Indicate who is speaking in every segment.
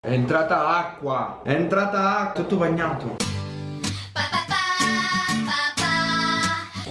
Speaker 1: È entrata acqua, è entrata acqua, tutto bagnato.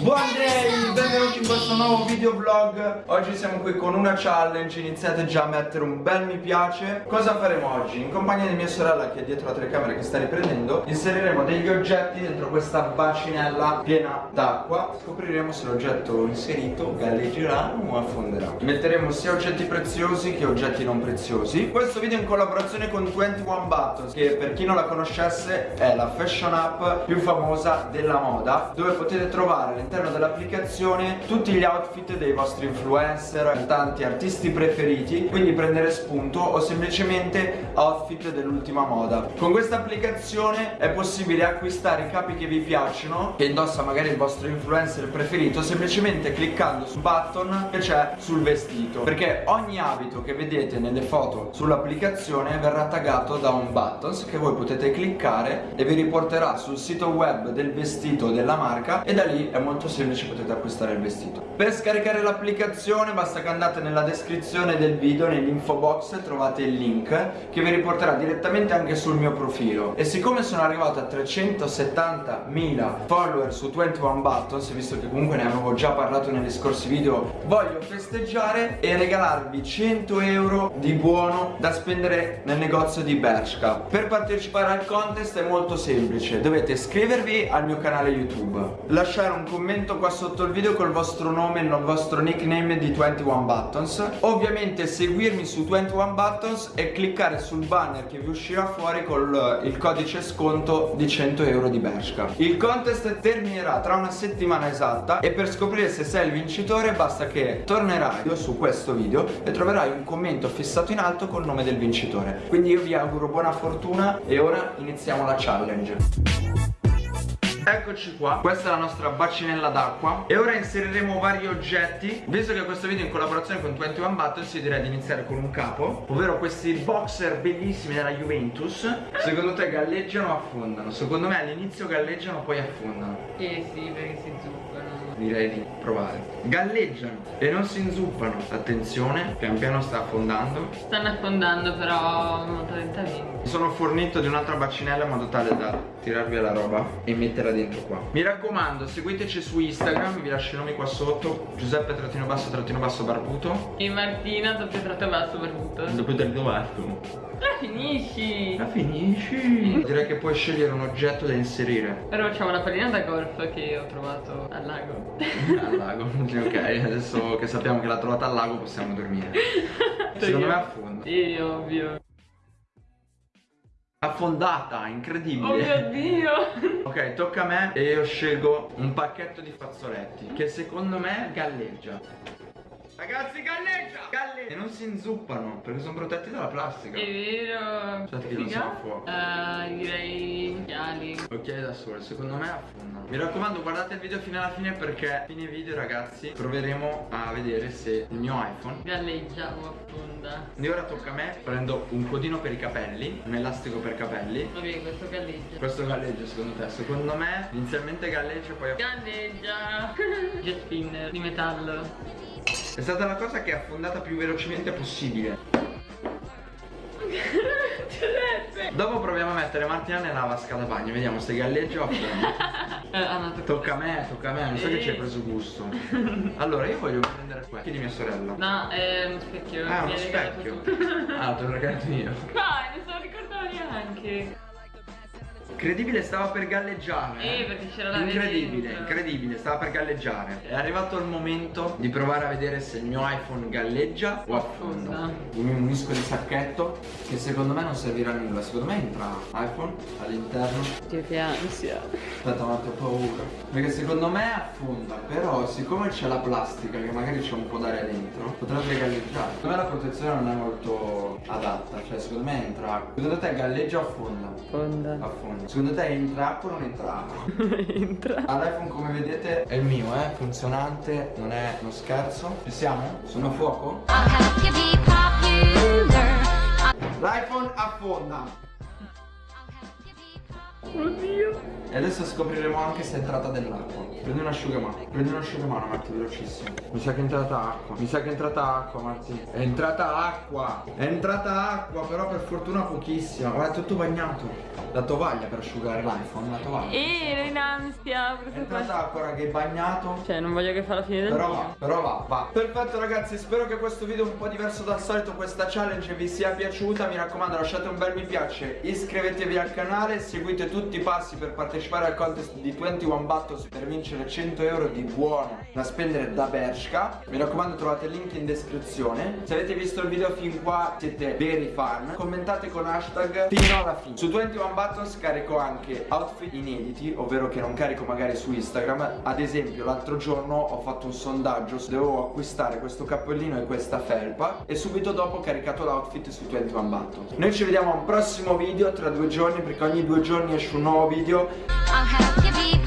Speaker 1: Buon day, benvenuti in questo nuovo video vlog Oggi siamo qui con una challenge Iniziate già a mettere un bel mi piace. Cosa faremo oggi? In compagnia di mia sorella che è dietro la telecamera che sta riprendendo Inseriremo degli oggetti dentro questa bacinella piena d'acqua. Scopriremo se l'oggetto inserito galleggerà o affonderà. Metteremo sia oggetti preziosi che oggetti non preziosi. Questo video è in collaborazione con 21 Buttons Che per chi non la conoscesse è la fashion app più famosa della moda Dove potete trovare all'interno all'interno dell'applicazione tutti gli outfit dei vostri influencer, cantanti, artisti preferiti quindi prendere spunto o semplicemente outfit dell'ultima moda. Con questa applicazione è possibile acquistare i capi che vi piacciono che indossa magari il vostro influencer preferito semplicemente cliccando sul button che c'è sul vestito. Perché ogni abito che vedete nelle foto sull'applicazione verrà taggato da un buttons che voi potete cliccare e vi riporterà sul sito web del vestito della marca e da lì è molto molto semplice potete acquistare il vestito? Per scaricare l'applicazione basta che andate nella descrizione del video Nell'info box trovate il link Che vi riporterà direttamente anche sul mio profilo. E siccome sono arrivato a 370.000 follower su 21 Buttons Visto che comunque ne avevo già parlato negli scorsi video Voglio festeggiare e regalarvi 100 euro di buono da spendere nel negozio di Bershka. Per partecipare al contest è molto semplice Dovete iscrivervi al mio canale YouTube. Lasciare un commento commento qua sotto il video col vostro nome e il vostro nickname di 21 Buttons. Ovviamente seguirmi su 21 Buttons e cliccare sul banner che vi uscirà fuori con il codice sconto di 100 euro di Bershka. Il contest terminerà tra una settimana esatta e per scoprire se sei il vincitore basta che tornerai su questo video e troverai un commento fissato in alto col nome del vincitore. Quindi io vi auguro buona fortuna e ora iniziamo la challenge Eccoci qua, questa è la nostra bacinella d'acqua. E ora inseriremo vari oggetti. Visto che questo video è in collaborazione con 21 Buttons Io direi di iniziare con un capo Ovvero questi boxer bellissimi della Juventus. Secondo te galleggiano o affondano? Secondo me all'inizio galleggiano poi affondano.
Speaker 2: Eh sì, perché si zuppano
Speaker 1: direi di provare. Galleggiano e non si inzuppano. Attenzione pian piano sta affondando.
Speaker 2: Stanno affondando però molto lentamente.
Speaker 1: Mi sono fornito di un'altra bacinella in modo tale da tirarvi la roba e metterla dentro qua. Mi raccomando seguiteci su Instagram vi lascio i nomi qua sotto. Giuseppe trattino basso trattino basso barbuto.
Speaker 2: E Martina doppio tratto basso barbuto.
Speaker 1: Doppio tratto basso.
Speaker 2: La finisci.
Speaker 1: La finisci. Direi che puoi scegliere un oggetto da inserire.
Speaker 2: Però facciamo la pallina da golf che ho trovato al lago
Speaker 1: Al lago Ok adesso che sappiamo che l'ha trovata al lago possiamo dormire. Secondo me affonda.
Speaker 2: Sì ovvio.
Speaker 1: Affondata, incredibile.
Speaker 2: Oh mio dio.
Speaker 1: Ok, tocca a me e io scelgo un pacchetto di fazzoletti Che secondo me galleggia Ragazzi galleggia! Galleggia! E non si inzuppano perché sono protetti dalla plastica.
Speaker 2: È vero.
Speaker 1: Aspetta che non sono a fuoco.
Speaker 2: Uh, Direi occhiali
Speaker 1: Occhiali da sole, secondo me affondano. Mi raccomando guardate il video fino alla fine perché a fine video ragazzi Proveremo a vedere se il mio iPhone
Speaker 2: Galleggia o affonda.
Speaker 1: Quindi ora tocca a me Prendo un codino per i capelli Un elastico per capelli.
Speaker 2: Ok questo galleggia.
Speaker 1: Questo galleggia secondo te? Secondo me inizialmente galleggia poi
Speaker 2: Galleggia. Jet spinner di metallo
Speaker 1: è stata la cosa che è affondata più velocemente possibile. Dopo proviamo a mettere Martina nella vasca da bagno. Vediamo se galleggia o affonda
Speaker 2: eh,
Speaker 1: Tocca a me, tocca a me. Non so che ci hai preso gusto. Allora io voglio prendere questo di mia sorella.
Speaker 2: No, è uno specchio.
Speaker 1: Ah, uno specchio. Ah, te l'ho regalato io
Speaker 2: Vai, non se lo ricordavo neanche
Speaker 1: Incredibile, stava per galleggiare.
Speaker 2: Eh, perché c'era la
Speaker 1: Incredibile, incredibile, stava per galleggiare. È arrivato il momento di provare a vedere se il mio iPhone galleggia o affonda. Mi unisco il sacchetto che secondo me non servirà a nulla. Secondo me entra iPhone all'interno.
Speaker 2: Che che ansia.
Speaker 1: Aspetta, ma ho paura. Perché secondo me affonda, però siccome c'è la plastica che magari c'è un po' d'aria dentro, potrebbe galleggiare. Secondo me la protezione non è molto adatta, cioè secondo me entra. Secondo te galleggia o affonda?
Speaker 2: Affonda.
Speaker 1: Affonda. Secondo te entra acqua o non entra acqua?
Speaker 2: entra.
Speaker 1: L'iPhone come vedete è il mio, eh, funzionante, non è uno scherzo. Ci siamo? Sono a fuoco? L'iPhone affonda.
Speaker 2: Oddio.
Speaker 1: E adesso scopriremo anche se è entrata dell'acqua. Prendi un asciugamano. Prendi un asciugamano, Marti, velocissimo. Mi sa che è entrata acqua. Mi sa che è entrata acqua, Marti. È entrata acqua. È entrata acqua, però per fortuna pochissima. Guarda, è tutto bagnato. La tovaglia per asciugare l'iPhone, la tovaglia.
Speaker 2: E ero in ansia.
Speaker 1: È entrata acqua, raga, è bagnato.
Speaker 2: Cioè, non voglio che fa la fine del
Speaker 1: Però
Speaker 2: video.
Speaker 1: va, però va, va Perfetto ragazzi, spero che questo video un po' diverso dal solito Questa challenge vi sia piaciuta Mi raccomando lasciate un bel mi piace Iscrivetevi al canale Seguite tutti i passi per partecipare al contest di 21 Battles Per vincere 100 euro di buono Da spendere da Bershka. Mi raccomando trovate il link in descrizione. Se avete visto il video fin qua siete veri fan. Commentate con hashtag fino alla fine. Su 21 Battles carico anche outfit inediti Ovvero che non carico magari su Instagram. Ad esempio l'altro giorno ho fatto un sondaggio se Dovevo acquistare questo cappellino e questa felpa E subito dopo ho caricato l'outfit su 21 Battles. Noi ci vediamo a un prossimo video tra due giorni Perché ogni due giorni esce un nuovo video
Speaker 3: I'll have you be